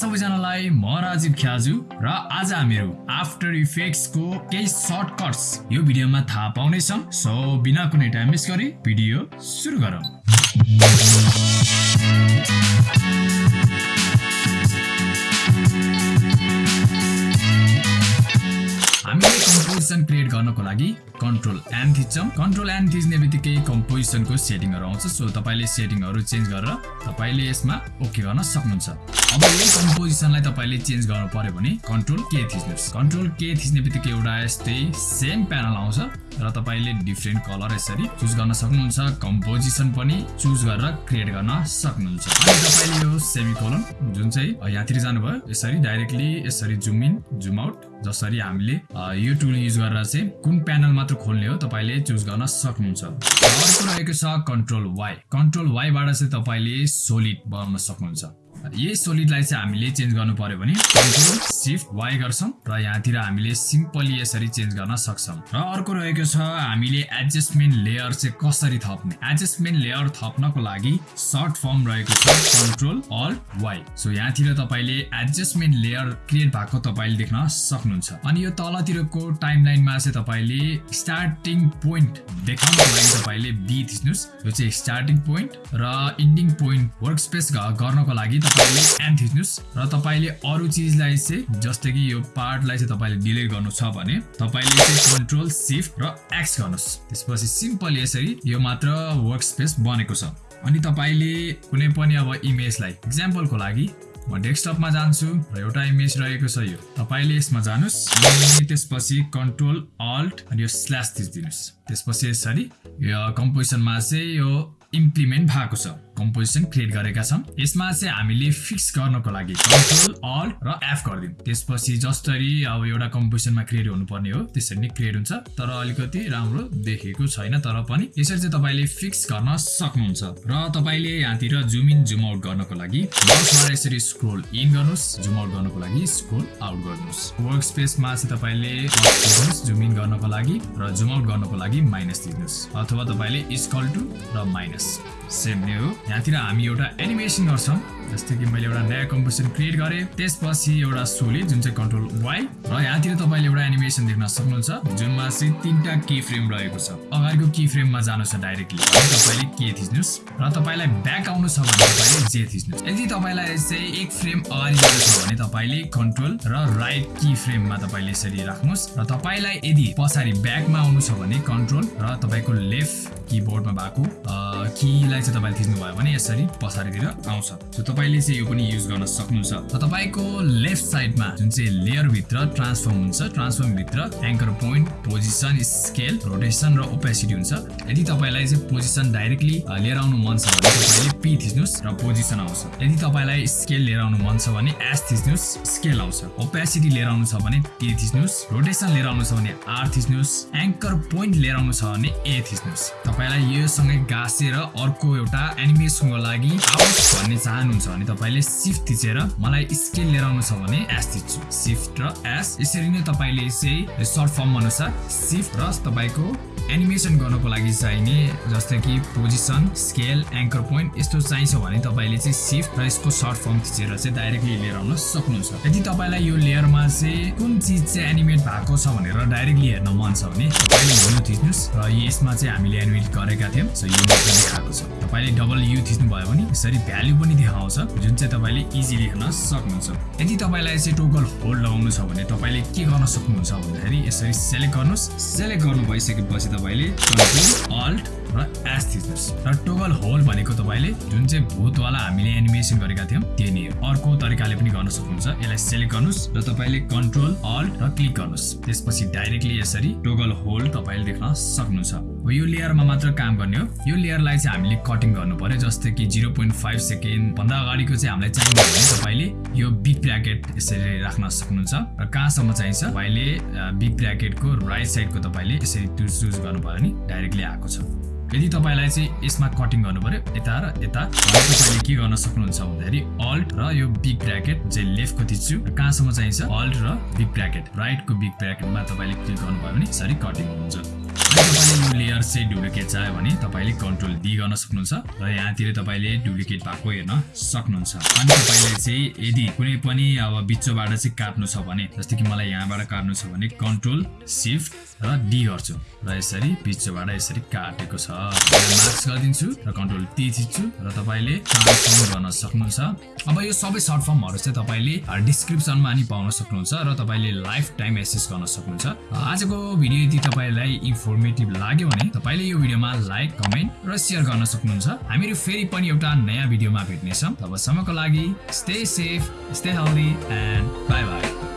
सबैजनालाई म राजीव ख्याजु र आज हामीहरू आफ्टर इफेक्ट्सको केही सर्टकट्स यो भिडियोमा थाहा पाउनेछौँ। सो बिना कुनै टाइम वेस्ट गरी भिडियो सुरु गरौँ। कम्पोजिसन क्रिएट गर्नको लागि कन्ट्रोल एन थिच्छौँ कन्ट्रोल एन थिच्ने बित्तिकै कम्पोजिसनको सेटिङहरू आउँछ। सो तपाईँले सेटिङहरू चेन्ज गरेर तपाईँले यसमा ओके गर्न सक्नुहुन्छ। अब यही कम्पोजिसनलाई तपाईँले चेन्ज गर्नु पर्यो भने कन्ट्रोल के थिच्नुहोस्। कन्ट्रोल के थिच्ने बित्तिकै एउटा यस्तै सेम प्यानल आउँछ र तपाईँले डिफ्रेन्ट कलर यसरी चुज गर्न सक्नुहुन्छ। कम्पोजिसन पनि चुज गरेर क्रिएट गर्न सक्नुहुन्छ। अनि तपाईँले यो सेमिकोलन जुन चाहिँ यहाँतिर जानुभयो यसरी डाइरेक्टली यसरी जुम इन जुम आउट जसरी हामीले यो टुल युज गरेर चाहिँ कुन प्यानल मात्र खोल्ने हो तपाईँले चुज गर्न सक्नुहुन्छ। अर्को रहेको छ कन्ट्रोल वाइ कन्ट्रोल वाइबाट चाहिँ तपाईँले सोलिड बनाउन सक्नुहुन्छ। यही सोलिडलाई चाहिँ हामीले चेन्ज गर्नु पर्यो भने सिफ्ट वाइ गर्छौँ र यहाँतिर हामीले सिम्पली यसरी चेन्ज गर्न सक्छौँ। र अर्को रहेको छ हामीले एडजस्टमेन्ट लेयर चाहिँ कसरी थप्ने? एडजस्टमेन्ट लेयर थप्नको लागि सर्ट फर्म रहेको छ कन्ट्रोल अल वाइ सो यहाँतिर तपाईँले एडजस्टमेन्ट लेयर क्रिएट भएको तपाईँले देख्न सक्नुहुन्छ। अनि यो तलतिरको टाइमलाइनमा चाहिँ तपाईँले स्टार्टिङ पोइन्ट देखाउनको लागि तपाईँले बी थिच्नुहोस्। यो चाहिँ स्टार्टिङ पोइन्ट र इन्डिङ पोइन्ट वर्क स्पेस गर्नको लागि तपाईँले एन थिच्नुहोस् र तपाईँले अरू चिजलाई चाहिँ जस्तै कि यो पार्टलाई चाहिँ तपाईँले डिलिट गर्नु छ भने तपाईँले चाहिँ कन्ट्रोल सिफ्ट र एक्स गर्नुहोस्। त्यसपछि सिम्पल यसरी यो मात्र वर्क स्पेस बनेको छ। अनि तपाईँले कुनै पनि अब इमेजलाई इक्जाम्पलको लागि म डेस्कटपमा जान्छु र एउटा इमेज रहेको छ यो। तपाईँले यसमा जानुहोस् त्यसपछि कन्ट्रोल अल्ट अनि यो स्ल्यास थिचिदिनुहोस् त्यसपछि यसरी यो कम्पोजिसनमा चाहिँ यो इम्प्लिमेन्ट भएको छ। कम्पोजिसन क्रिएट गरेका छौँ यसमा चाहिँ हामीले फिक्स गर्नको लागि कन्ट्रोल अल्ट र एफ गरिदिउँ। त्यसपछि जसरी अब एउटा कम्पोजिसनमा क्रिएट हुनुपर्ने हो त्यसरी नै क्रिएट हुन्छ। तर अलिकति राम्रो देखेको छैन तर पनि यसरी चाहिँ तपाईँले फिक्स गर्न सक्नुहुन्छ। र तपाईँले यहाँतिर जुम इन जुम आउट गर्नको लागि यसरी स्क्रोल इन गर्नुहोस् जुम आउट गर्नको लागि स्क्रोल आउट गर्नुहोस्। वर्क स्पेसमा चाहिँ तपाईँले जुम इन गर्नको लागि र जुम आउट गर्नको लागि माइनस दिनुहोस् अथवा तपाईँले इस्कल टु र माइनस सेम नै हो। यहाँतिर हामी एउटा एनिमेसन गर्छौँ जस्तै कि मैले एउटा नयाँ कम्पोजिसन क्रिएट गरेँ। त्यसपछि एउटा सोलिड जुन चाहिँ कन्ट्रोल वाइ र यहाँतिर तपाईँले एउटा एनिमेसन देख्न सक्नुहुन्छ जुनमा चाहिँ तिनवटा की फ्रेम रहेको छ। अगाडिको की फ्रेममा जानु छ डाइरेक्टली तपाईँले के थिच्नुहोस् र तपाईँलाई ब्याक आउनु छ भने तपाईँले जे थिच्नुहोस्। यदि तपाईँलाई चाहिँ एक फ्रेम अगाडि जानु छ भने तपाईँले कन्ट्रोल र राइट की फ्रेममा तपाईँले यसरी राख्नुहोस्। र तपाईँलाई यदि पछाडि ब्याकमा आउनु छ भने कन्ट्रोल र तपाईँको लेफ्ट किबोर्डमा भएको कीलाई चाहिँ तपाईँले थिच्नु भयो भने यसरी पछाडितिर आउँछ। तपाईँले चाहिँ यो पनि युज गर्न सक्नुहुन्छ। र तपाईँको लेफ्ट साइडमा जुन चाहिँ लेयरभित्र ट्रान्सफर्म हुन्छ ट्रान्सफर्मभित्र anchor point position scale rotation र ओपेसिटी हुन्छ। यदि तपाईँलाई चाहिँ पोजिसन डाइरेक्टली लिएर आउनु मन छ भने तपाईँले पी थिच्नुहोस् र पोजिसन आउँछ। यदि तपाईँलाई स्केल लिएर आउनु मन छ भने एस थिच्नुहोस् स्केल आउँछ। ओपेसिटी लिएर आउनु छ भने टी थिच्नुहोस् रोटेसन लिएर आउनु छ भने आर थिच्नुहोस् एङ्कर पोइन्ट लिएर आउनु छ भने ए थिच्नुहोस्। तपाईँलाई योसँगै गाँसेर अर्को एउटा एनिमेसनको लागि आउट भन्ने चाहनुहुन्छ भने तपाईँले सिफ्ट थिचेर मलाई स्केल लिएर आउनु छ भने एस थिच्छु। सिफ्ट र एस यसरी नै तपाईँले चाहिँ सर्ट फर्म अनुसार सिफ्ट र तपाईँको एनिमेसन गर्नको लागि चाहिने जस्तै कि पोजिसन स्केल एङ्कर पोइन्ट यस्तो चाहिन्छ भने तपाईँले चाहिँ सिफ्ट र यसको सर्ट फर्म थिचेर चाहिँ डाइरेक्टली लिएर आउन सक्नुहुन्छ। यदि तपाईँलाई यो लेयरमा चाहिँ कुन चिज चाहिँ एनिमेट भएको छ भनेर डाइरेक्टली हेर्न मन छ भने तपाईँले यु थिच्नुहोस्। र यसमा चाहिँ हामीले एनिमेट गरेका थियौँ। सो यो देखाएको छ। तपाईँले डबल यु थिच्नु भयो भने यसरी भ्याल्यु पनि देखाउँछ जुन चाहिँ तपाईँले इजिली हेर्न सक्नुहुन्छ। यदि तपाईँलाई चाहिँ टोकल होल्ड लगाउनु छ भने तपाईँले के गर्न सक्नुहुन्छ भन्दाखेरि यसरी सेलेक्ट गर्नुहोस्। सेलेक्ट गर्नु भइसकेपछि तपाईँले कन्ट्रोल अल्ट र एस थिच्नुहोस् र टोगल होल भनेको तपाईँले जुन चाहिँ भूतवाला हामीले एनिमेसन गरेका थियौँ त्यो नै अर्को तरिकाले पनि गर्न सक्नुहुन्छ। यसलाई सेलेक्ट गर्नुहोस् र तपाईँले कन्ट्रोल अल्ट र क्लिक गर्नुहोस्। त्यसपछि डाइरेक्टली यसरी टोगल होल तपाईँले देख्न सक्नुहुन्छ। यो लेयरमा मात्र काम गर्ने हो। यो लेयरलाई चाहिँ हामीले कटिङ गर्नु पर्यो जस्तै कि जिरो पोइन्ट फाइभ सेकेन्ड भन्दा अगाडिको चाहिँ हामीलाई चाहिन्छ भने तपाईँले यो बिग ब्राकेट यसरी राख्न सक्नुहुन्छ। र कहाँसम्म चाहिन्छ? तपाईँले बिग ब्राकेटको राइट साइडको तपाईँले यसरी चुज गर्नुभयो भने डाइरेक्टली आएको छ। यदि तपाईँलाई चाहिँ यसमा कटिङ गर्नु पर्यो यता र यता तपाईँले के गर्न सक्नुहुन्छ भन्दाखेरि अल्ट र यो बिग ब्राकेट चाहिँ लेफ्टको थिच्छु कहाँसम्म चाहिन्छ? अल्ट र बिग ब्राकेट राइटको बिग ब्राकेटमा तपाईँले क्लिक गर्नुभयो भने यसरी कटिङ हुन्छ। लेयर चाहिँ डुप्लिकेट चाह्यो भने तपाईँले कन्ट्रोल डी गर्न सक्नुहुन्छ र यहाँतिर तपाईँले डुप्लिकेट भएको हेर्न सक्नुहुन्छ। अनि तपाईँले चाहिँ यदि कुनै पनि अब बिचोबाट चाहिँ काट्नु छ भने जस्तै कि मलाई यहाँबाट काट्नु छ भने कन्ट्रोल सिफ्ट र डी गर्छु। र यसरी बिचोबाट यसरी काटेको छ। मार्क्स गरिदिन्छु र कन्ट्रोल टी थिच्छु र तपाईँले ट्रान्सफर्म गर्न सक्नुहुन्छ। अब यो सबै सर्ट फर्महरू चाहिँ तपाईँले डिस्क्रिप्सनमा नि पाउन सक्नुहुन्छ र तपाईँले लाइफ टाइम एसेस गर्न सक्नुहुन्छ। आजको भिडियो यदि तपाईँलाई इन्फर्मेटिभ लाग्यो भने तपाईँले यो भिडियोमा लाइक कमेन्ट र सेयर गर्न सक्नुहुन्छ। हामीहरू फेरि पनि एउटा नयाँ भिडियोमा भेट्नेछौँ। तबसम्मको लागि stay safe stay healthy and bye bye